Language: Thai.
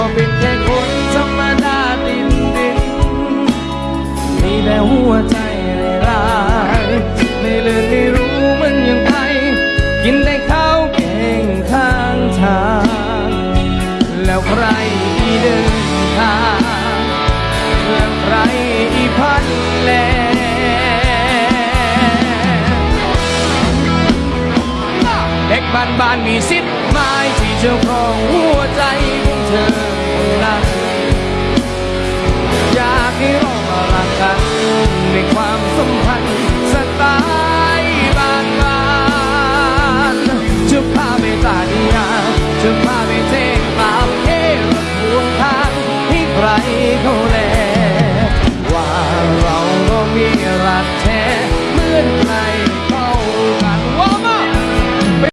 ก็เป็นแค่คนธรรมดาดินดินมีแต่หัวใจร้ายไม่เลือนไม่รู้มันยังไงกินแต่ข้าวเก่งข้างทาง แล้วใครอีเดินทางแล้วใครอีพันแลเด็กบ้านบ้านมีสิทธิ์ไม่ regole